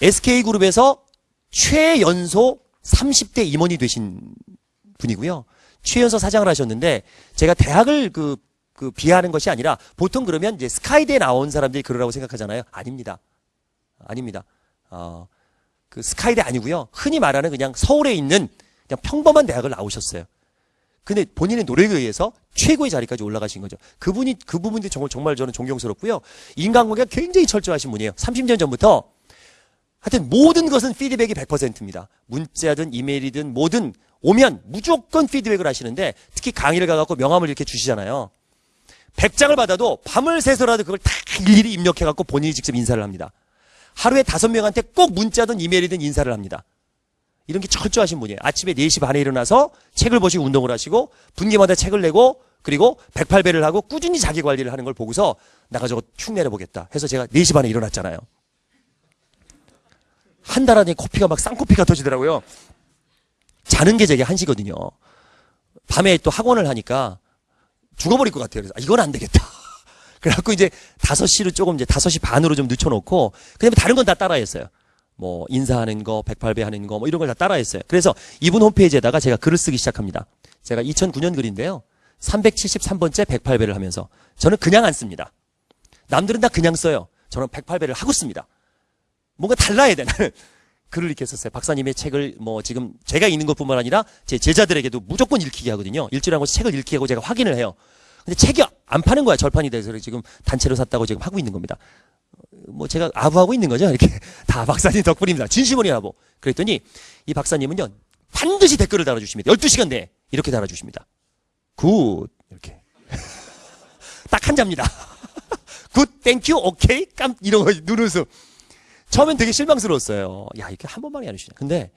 SK 그룹에서 최연소 30대 임원이 되신 분이고요. 최연소 사장을 하셨는데 제가 대학을 그, 그 비하하는 것이 아니라 보통 그러면 이제 스카이대에 나온 사람들이 그러라고 생각하잖아요. 아닙니다. 아닙니다. 어, 그 스카이대 아니고요. 흔히 말하는 그냥 서울에 있는 그냥 평범한 대학을 나오셨어요. 근데 본인의 노력에 의해서 최고의 자리까지 올라가신 거죠. 그분이 그 부분이 정말 정말 저는 존경스럽고요. 인간관계가 굉장히 철저하신 분이에요. 30년 전부터 하여튼 모든 것은 피드백이 100%입니다. 문자든 이메일이든 뭐든 오면 무조건 피드백을 하시는데 특히 강의를 가갖고 명함을 이렇게 주시잖아요. 100장을 받아도 밤을 새서라도 그걸 다 일일이 입력해갖고 본인이 직접 인사를 합니다. 하루에 다섯 명한테 꼭 문자든 이메일이든 인사를 합니다. 이런 게 철저하신 분이에요. 아침에 4시 반에 일어나서 책을 보시고 운동을 하시고 분기마다 책을 내고 그리고 108배를 하고 꾸준히 자기 관리를 하는 걸 보고서 나가 저거 축 내려보겠다 해서 제가 4시 반에 일어났잖아요. 한 달 안에 코피가 막 쌍코피가 터지더라고요. 자는 게 제게 한시거든요. 밤에 또 학원을 하니까 죽어버릴 것 같아요. 그래서 아, 이건 안 되겠다. 그래갖고 이제 5시로 조금 이제 5시 반으로 좀 늦춰놓고 그다음에 다른 건 다 따라했어요. 뭐 인사하는 거, 108배 하는 거 뭐 이런 걸 다 따라했어요. 그래서 이분 홈페이지에다가 제가 글을 쓰기 시작합니다. 제가 2009년 글인데요. 373번째 108배를 하면서 저는 그냥 안 씁니다. 남들은 다 그냥 써요. 저는 108배를 하고 씁니다. 뭔가 달라야 돼, 나는. <laughs> 글을 이렇게 썼어요. 박사님의 책을 뭐 지금 제가 읽는 것뿐만 아니라 제 제자들에게도 무조건 읽히게 하거든요. 일주일에 한 번씩 책을 읽히게 하고 제가 확인을 해요. 근데 책이 안 파는 거야. 절판이 돼서 지금 단체로 샀다고 지금 하고 있는 겁니다. 뭐 제가 아부하고 있는 거죠. 이렇게 <laughs> 다 박사님 덕분입니다. 진심으로 아부. 그랬더니 이 박사님은요. 반드시 댓글을 달아주십니다. 12시간 내에 이렇게 달아주십니다. good 이렇게 <laughs> 딱 한 자입니다. <laughs> good thank you 오케이 깜 이런 거 누르서 처음엔 되게 실망스러웠어요. 야 이렇게 한 번만에 안 주시냐. 근데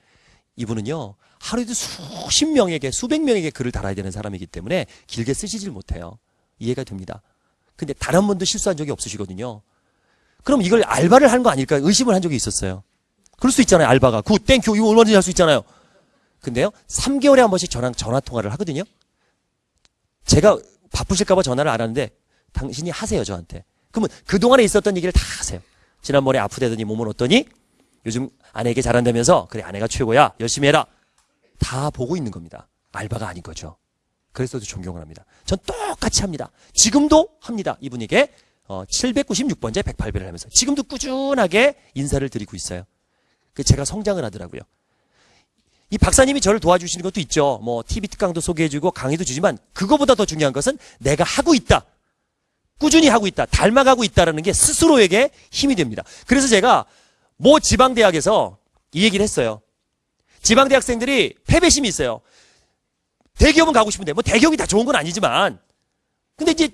이분은요 하루에도 수십 명에게 수백 명에게 글을 달아야 되는 사람이기 때문에 길게 쓰시질 못해요. 이해가 됩니다. 근데 단 한 번도 실수한 적이 없으시거든요. 그럼 이걸 알바를 한 거 아닐까 의심을 한 적이 있었어요. 그럴 수 있잖아요. 알바가 good thank you 이거 얼마든지 할 수 있잖아요. 근데요 3개월에 한 번씩 저랑 전화 통화를 하거든요. 제가 바쁘실까봐 전화를 안 하는데 당신이 하세요 저한테. 그러면 그동안에 있었던 얘기를 다 하세요. 지난번에 아프대더니 몸은 어떠니? 요즘 아내에게 잘한다면서 그래 아내가 최고야 열심히 해라. 다 보고 있는 겁니다. 알바가 아닌 거죠. 그래서도 존경을 합니다. 전 똑같이 합니다. 지금도 합니다. 이분에게 어, 796번째 108배를 하면서 지금도 꾸준하게 인사를 드리고 있어요. 그 제가 성장을 하더라고요. 이 박사님이 저를 도와주시는 것도 있죠. 뭐 TV 특강도 소개해주고 강의도 주지만 그거보다 더 중요한 것은 내가 하고 있다. 꾸준히 하고 있다. 닮아가고 있다라는 게 스스로에게 힘이 됩니다. 그래서 제가 모 지방대학에서 이 얘기를 했어요. 지방대학생들이 패배심이 있어요. 대기업은 가고 싶은데 뭐 대기업이 다 좋은 건 아니지만 근데 이제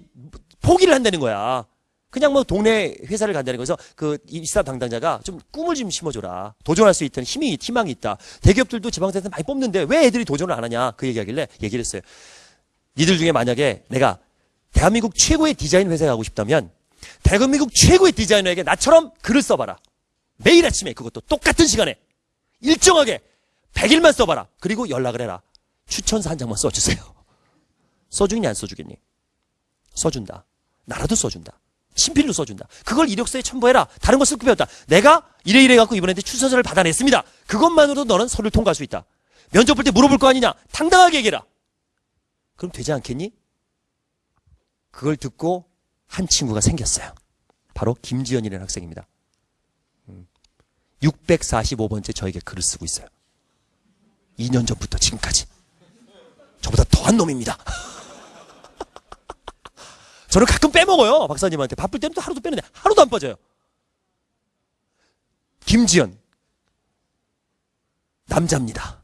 포기를 한다는 거야. 그냥 뭐 동네 회사를 간다는 거에서 그 입사 담당자가 좀 꿈을 좀 심어줘라. 도전할 수 있던 힘이, 희망이 있다. 대기업들도 지방자에서 많이 뽑는데 왜 애들이 도전을 안 하냐. 그 얘기하길래 얘기를 했어요. 니들 중에 만약에 내가 대한민국 최고의 디자인 회사에 가고 싶다면 대한민국 최고의 디자이너에게 나처럼 글을 써봐라. 매일 아침에 그것도 똑같은 시간에 일정하게 100일만 써봐라. 그리고 연락을 해라. 추천서 한 장만 써주세요. 써주겠니 안 써주겠니? 써준다. 나라도 써준다. 친필로 써준다. 그걸 이력서에 첨부해라. 다른 거쓸거 없다. 내가 이래 이래 갖고 이번에 추천서를 받아냈습니다. 그것만으로도 너는 서류를 통과할 수 있다. 면접 볼 때 물어볼 거 아니냐? 당당하게 얘기해라. 그럼 되지 않겠니? 그걸 듣고 한 친구가 생겼어요. 바로 김지연이라는 학생입니다. 645번째 저에게 글을 쓰고 있어요. 2년 전부터 지금까지. 저보다 더한 놈입니다. <laughs> 저는 가끔 빼먹어요. 박사님한테. 바쁠 때는 또 하루도 빼는데 하루도 안 빠져요. 김지연. 남자입니다.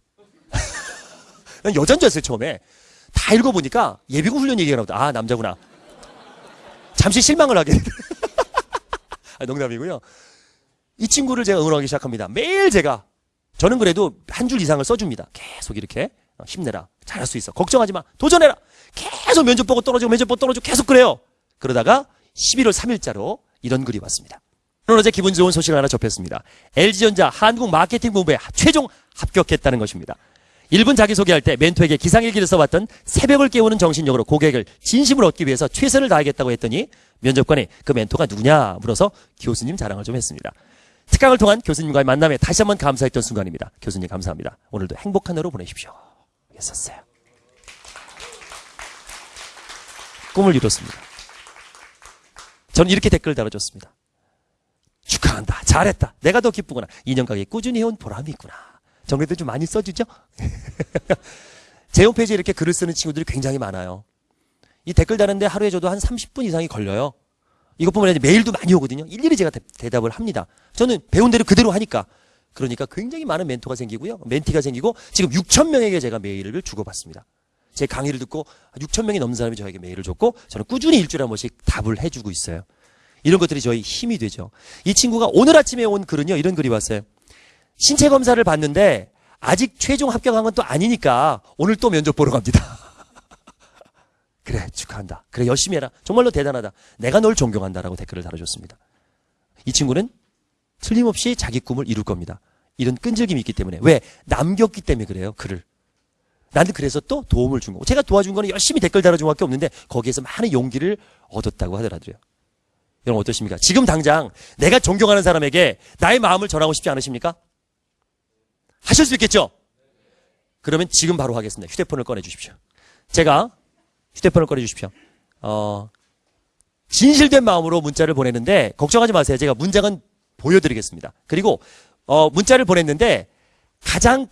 <laughs> 난 여잔 줄 알았어요, 처음에. 다 읽어보니까 예비군 훈련 얘기가 나오다. 아, 남자구나. 잠시 실망을 하게. <laughs> 아, 농담이고요. 이 친구를 제가 응원하기 시작합니다. 매일 제가 저는 그래도 한 줄 이상을 써줍니다. 계속 이렇게 어, 힘내라. 잘할 수 있어. 걱정하지 마. 도전해라. 계속 면접 보고 떨어지고 면접 보고 떨어지고 계속 그래요. 그러다가 11월 3일자로 이런 글이 왔습니다. 오늘 어제 기분 좋은 소식을 하나 접했습니다. LG전자 한국 마케팅 본부에 최종 합격했다는 것입니다. 1분 자기소개할 때 멘토에게 기상일기를 써왔던 새벽을 깨우는 정신력으로 고객을 진심을 얻기 위해서 최선을 다하겠다고 했더니 면접관이 그 멘토가 누구냐 물어서 교수님 자랑을 좀 했습니다. 특강을 통한 교수님과의 만남에 다시 한번 감사했던 순간입니다. 교수님 감사합니다. 오늘도 행복한 하루 보내십시오. 했었어요. 꿈을 이뤘습니다. 저는 이렇게 댓글 달아줬습니다. 축하한다. 잘했다. 내가 더 기쁘구나. 2년 가게 꾸준히 해온 보람이 있구나. 정리도 좀 많이 써주죠? <laughs> 제 홈페이지에 이렇게 글을 쓰는 친구들이 굉장히 많아요. 이 댓글 다는데 하루에 저도 한 30분 이상이 걸려요. 이것뿐만 아니라 메일도 많이 오거든요. 일일이 제가 대, 답을 합니다. 저는 배운 대로 그대로 하니까. 그러니까 굉장히 많은 멘토가 생기고요. 멘티가 생기고 지금 6천 명에게 제가 메일을 주고받습니다. 제 강의를 듣고 6천 명이 넘는 사람이 저에게 메일을 줬고 저는 꾸준히 일주일에 한 번씩 답을 해주고 있어요. 이런 것들이 저희 힘이 되죠. 이 친구가 오늘 아침에 온 글은요. 이런 글이 왔어요. 신체 검사를 봤는데 아직 최종 합격한 건 또 아니니까 오늘 또 면접 보러 갑니다. <laughs> 그래 축하한다. 그래 열심히 해라. 정말로 대단하다. 내가 널 존경한다라고 댓글을 달아줬습니다. 이 친구는 틀림없이 자기 꿈을 이룰 겁니다. 이런 끈질김이 있기 때문에 왜 남겼기 때문에 그래요. 글을. 나는 그래서 또 도움을 준 거고 제가 도와준 거는 열심히 댓글 달아준 것밖에 없는데 거기에서 많은 용기를 얻었다고 하더라고요. 여러분 어떠십니까? 지금 당장 내가 존경하는 사람에게 나의 마음을 전하고 싶지 않으십니까? 하실 수 있겠죠? 그러면 지금 바로 하겠습니다. 휴대폰을 꺼내 주십시오. 제가 휴대폰을 꺼내 주십시오. 어, 진실된 마음으로 문자를 보내는데 걱정하지 마세요. 제가 문장은 보여드리겠습니다. 그리고 어, 문자를 보냈는데 가장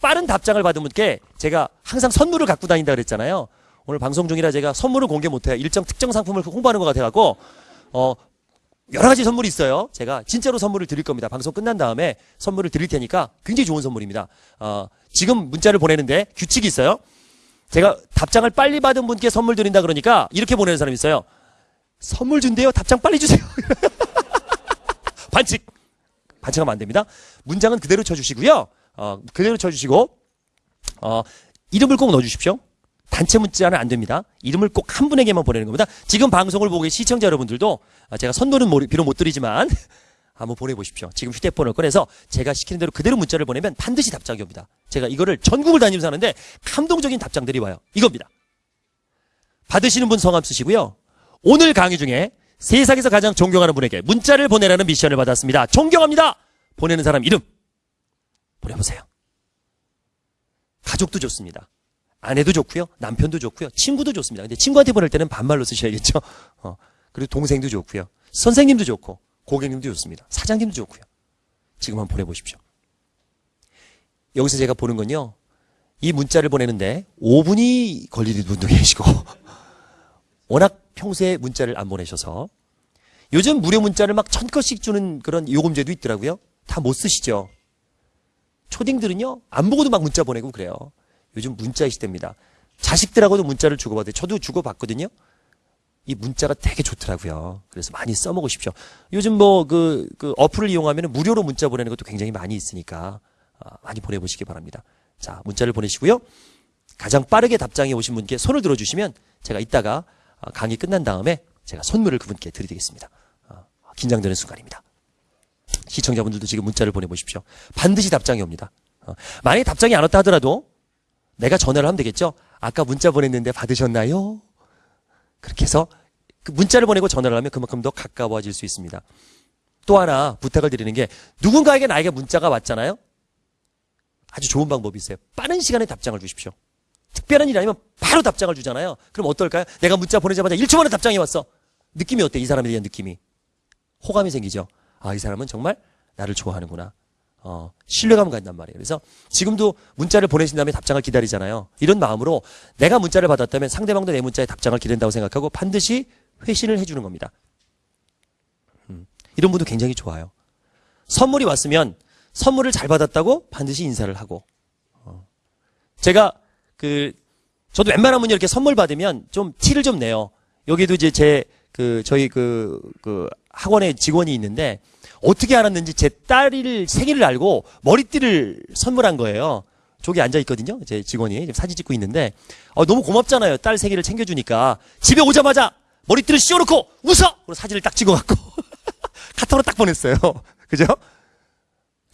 빠른 답장을 받은 분께 제가 항상 선물을 갖고 다닌다 그랬잖아요. 오늘 방송 중이라 제가 선물을 공개 못해요. 일정 특정 상품을 홍보하는 것 같아갖고 어, 여러 가지 선물이 있어요. 제가 진짜로 선물을 드릴 겁니다. 방송 끝난 다음에 선물을 드릴 테니까 굉장히 좋은 선물입니다. 어, 지금 문자를 보내는데 규칙이 있어요. 제가 답장을 빨리 받은 분께 선물 드린다 그러니까 이렇게 보내는 사람이 있어요. 선물 준대요. 답장 빨리 주세요. <laughs> 반칙. 반칙하면 안 됩니다. 문장은 그대로 쳐주시고요. 어, 그대로 쳐주시고 어, 이름을 꼭 넣어주십시오. 단체 문자는 안 됩니다. 이름을 꼭 한 분에게만 보내는 겁니다. 지금 방송을 보고 계신 시청자 여러분들도 아, 제가 선물은 모- 비록 못 드리지만 한번 보내보십시오. 지금 휴대폰을 꺼내서 제가 시키는 대로 그대로 문자를 보내면 반드시 답장이 옵니다. 제가 이거를 전국을 다니면서 하는데 감동적인 답장들이 와요. 이겁니다. 받으시는 분 성함 쓰시고요. 오늘 강의 중에 세상에서 가장 존경하는 분에게 문자를 보내라는 미션을 받았습니다. 존경합니다. 보내는 사람 이름 보내보세요. 가족도 좋습니다. 아내도 좋고요. 남편도 좋고요. 친구도 좋습니다. 근데 친구한테 보낼 때는 반말로 쓰셔야겠죠. 어, 그리고 동생도 좋고요. 선생님도 좋고 고객님도 좋습니다. 사장님도 좋고요. 지금 한번 보내보십시오. 여기서 제가 보는 건요. 이 문자를 보내는데 5분이 걸리는 분도 <laughs> 계시고 워낙 평소에 문자를 안 보내셔서 요즘 무료 문자를 막 천 건씩 주는 그런 요금제도 있더라고요. 다 못 쓰시죠. 초딩들은요 안 보고도 막 문자 보내고 그래요. 요즘 문자의 시대입니다. 자식들하고도 문자를 주고받아요. 저도 주고받거든요. 이 문자가 되게 좋더라고요. 그래서 많이 써먹으십시오. 요즘 뭐 그 그 어플을 이용하면 무료로 문자 보내는 것도 굉장히 많이 있으니까 아, 많이 보내보시기 바랍니다. 자 문자를 보내시고요. 가장 빠르게 답장이 오신 분께 손을 들어주시면 제가 이따가 아, 강의 끝난 다음에 제가 선물을 그분께 드리겠습니다. 아, 긴장되는 순간입니다. 시청자분들도 지금 문자를 보내보십시오. 반드시 답장이 옵니다. 어, 만약에 답장이 안 왔다 하더라도 내가 전화를 하면 되겠죠? 아까 문자 보냈는데 받으셨나요? 그렇게 해서 그 문자를 보내고 전화를 하면 그만큼 더 가까워질 수 있습니다. 또 하나 부탁을 드리는 게 누군가에게 나에게 문자가 왔잖아요? 아주 좋은 방법이 있어요. 빠른 시간에 답장을 주십시오. 특별한 일이 아니면 바로 답장을 주잖아요. 그럼 어떨까요? 내가 문자 보내자마자 1초 만에 답장이 왔어. 느낌이 어때? 이 사람에 대한 느낌이. 호감이 생기죠. 아, 이 사람은 정말 나를 좋아하는구나. 어, 신뢰감을 갖는단 말이에요. 그래서 지금도 문자를 보내신 다음에 답장을 기다리잖아요. 이런 마음으로 내가 문자를 받았다면 상대방도 내 문자에 답장을 기다린다고 생각하고 반드시 회신을 해주는 겁니다. 음, 이런 분도 굉장히 좋아요. 선물이 왔으면 선물을 잘 받았다고 반드시 인사를 하고. 어. 제가 그 저도 웬만하면 이렇게 선물 받으면 좀 티를 좀 내요. 여기도 이제 제 그 저희 그 그 학원에 직원이 있는데 어떻게 알았는지 제 딸을 생일을 알고 머리띠를 선물한 거예요. 저기 앉아 있거든요. 제 직원이 지금 사진 찍고 있는데 어, 너무 고맙잖아요. 딸 생일을 챙겨주니까 집에 오자마자 머리띠를 씌워놓고 웃어. 그리고 사진을 딱 찍어갖고 <laughs> 카톡으로 딱 보냈어요. <laughs> 그죠?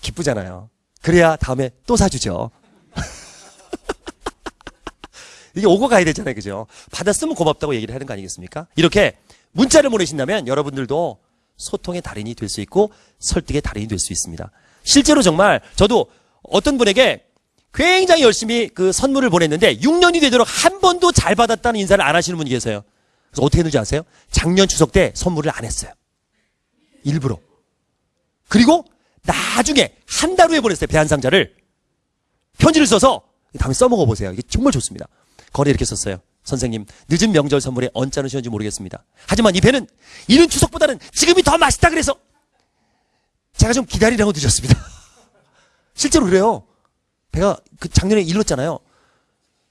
기쁘잖아요. 그래야 다음에 또 사주죠. <laughs> 이게 오고 가야 되잖아요. 그죠? 받았으면 고맙다고 얘기를 하는 거 아니겠습니까? 이렇게 문자를 보내신다면 여러분들도 소통의 달인이 될 수 있고 설득의 달인이 될 수 있습니다. 실제로 정말 저도 어떤 분에게 굉장히 열심히 그 선물을 보냈는데 6년이 되도록 한 번도 잘 받았다는 인사를 안 하시는 분이 계세요. 그래서 어떻게 했는지 아세요? 작년 추석 때 선물을 안 했어요. 일부러. 그리고 나중에 한 달 후에 보냈어요. 배한 상자를. 편지를 써서 다음에 써먹어 보세요. 이게 정말 좋습니다. 거리에 이렇게 썼어요. 선생님, 늦은 명절 선물에 언짢으셨는지 모르겠습니다. 하지만 이 배는 이른 추석보다는 지금이 더 맛있다 그래서 제가 좀 기다리라고 늦었습니다. <laughs> 실제로 그래요. 배가 그 작년에 일렀잖아요.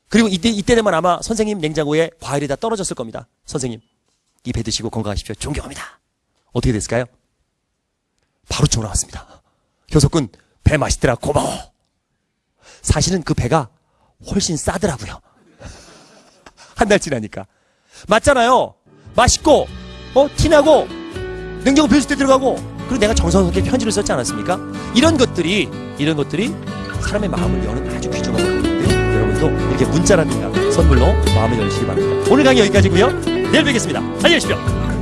그리고 이때, 이때 되면 아마 선생님 냉장고에 과일이 다 떨어졌을 겁니다. 선생님, 이 배 드시고 건강하십시오. 존경합니다. 어떻게 됐을까요? 바로 전화 왔습니다. 교석군, 배 맛있더라. 고마워. 사실은 그 배가 훨씬 싸더라고요. 한 달 지나니까. 맞잖아요. 맛있고, 어, 티나고, 냉장고 때 들어가고, 그리고 내가 정성스럽게 편지를 썼지 않았습니까? 이런 것들이, 이런 것들이 사람의 마음을 여는 아주 귀중한 것들인데, 여러분도 이렇게 문자라든가 선물로 마음을 열시기 바랍니다. 오늘 강의 여기까지고요 내일 뵙겠습니다. 안녕히 계십시오.